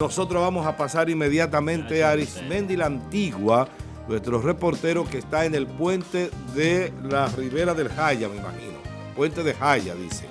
Nosotros vamos a pasar inmediatamente a Arismendi la Antigua, nuestro reportero que está en el puente de la Ribera del Jaya, me imagino. Puente de Jaya, dice.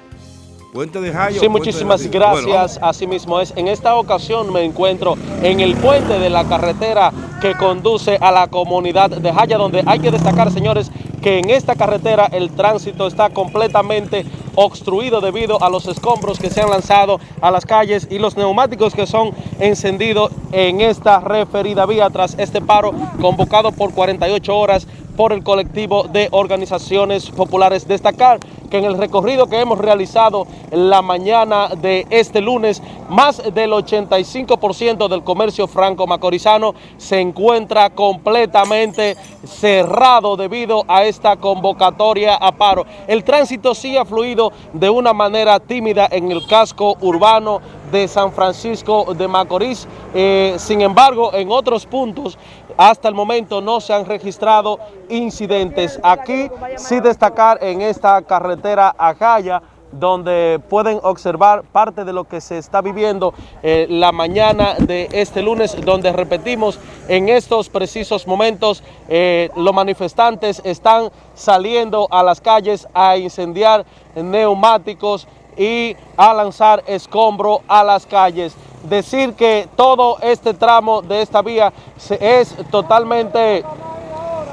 Puente de Jaya. Sí, muchísimas gracias. Bueno, Así mismo es. En esta ocasión me encuentro en el puente de la carretera que conduce a la comunidad de Jaya, donde hay que destacar, señores, que en esta carretera el tránsito está completamente obstruido debido a los escombros que se han lanzado a las calles y los neumáticos que son encendidos en esta referida vía tras este paro convocado por 48 horas por el colectivo de organizaciones populares. Destacar que en el recorrido que hemos realizado la mañana de este lunes, más del 85% del comercio franco-macorizano se encuentra completamente cerrado debido a esta convocatoria a paro. El tránsito sí ha fluido de una manera tímida en el casco urbano de San Francisco de Macorís. Eh, sin embargo, en otros puntos, hasta el momento no se han registrado incidentes. Aquí sí destacar en esta carretera Ajaya, donde pueden observar parte de lo que se está viviendo eh, la mañana de este lunes, donde repetimos, en estos precisos momentos eh, los manifestantes están saliendo a las calles a incendiar neumáticos y a lanzar escombro a las calles. Decir que todo este tramo de esta vía es totalmente,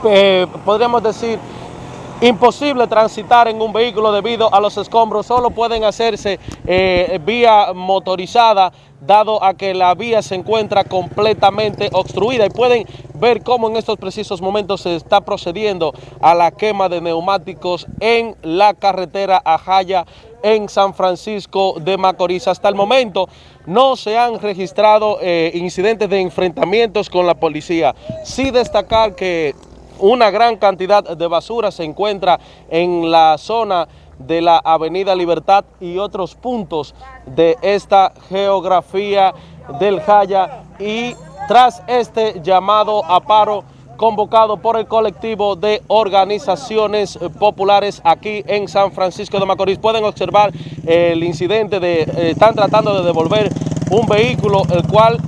eh, podríamos decir, imposible transitar en un vehículo debido a los escombros, solo pueden hacerse eh, vía motorizada, dado a que la vía se encuentra completamente obstruida y pueden ver cómo en estos precisos momentos se está procediendo a la quema de neumáticos en la carretera Ajaya en San Francisco de Macorís. Hasta el momento no se han registrado eh, incidentes de enfrentamientos con la policía. Sí destacar que una gran cantidad de basura se encuentra en la zona de la Avenida Libertad y otros puntos de esta geografía del Jaya y tras este llamado a paro convocado por el colectivo de organizaciones populares aquí en San Francisco de Macorís. Pueden observar el incidente de, eh, están tratando de devolver un vehículo el cual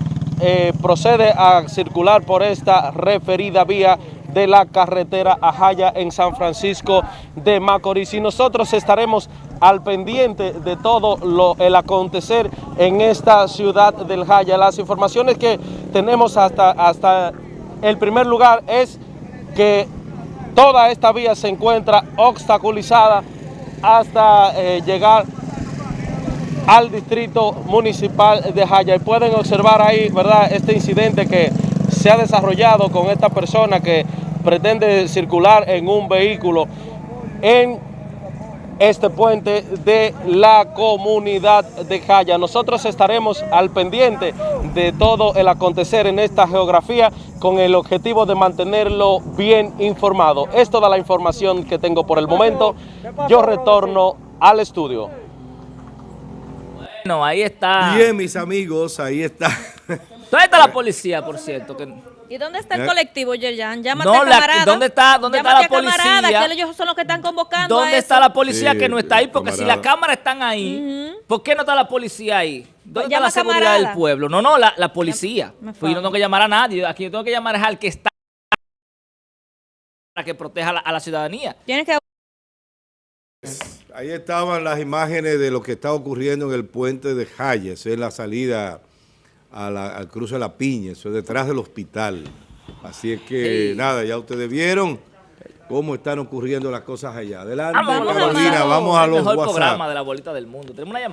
eh, procede a circular por esta referida vía de la carretera Ajaya en San Francisco de Macorís. Y nosotros estaremos al pendiente de todo lo, el acontecer en esta ciudad del Jaya. Las informaciones que tenemos hasta, hasta el primer lugar es que toda esta vía se encuentra obstaculizada hasta eh, llegar al distrito municipal de Jaya. Y pueden observar ahí, ¿verdad?, este incidente que se ha desarrollado con esta persona que pretende circular en un vehículo en este puente de la comunidad de Jaya. Nosotros estaremos al pendiente de todo el acontecer en esta geografía con el objetivo de mantenerlo bien informado. Es toda la información que tengo por el momento. Yo retorno al estudio. Bueno, ahí está. Bien, mis amigos, ahí está. ¿Dónde está la policía, por cierto? Que... ¿Y dónde está el ¿Eh? colectivo, Yerjan? Llámate no, a camarada. ¿Dónde está, dónde está la policía? Camarada, que ellos son los que están convocando ¿Dónde está la policía sí, que no está ahí? Porque camarada. si las cámaras están ahí, uh -huh. ¿por qué no está la policía ahí? ¿Dónde está la seguridad camarada? del pueblo? No, no, la, la policía. Pues yo no tengo que llamar a nadie. Aquí yo tengo que llamar al que está para que proteja a la, a la ciudadanía. Tienes que... Ahí estaban las imágenes de lo que está ocurriendo en el puente de Hayes, en la salida a la, al cruce de la Piña, eso es detrás del hospital. Así es que, sí. nada, ya ustedes vieron cómo están ocurriendo las cosas allá. Adelante, vamos, Carolina, vamos a los el mejor WhatsApp. programa de la bolita del mundo. Tenemos una llamada.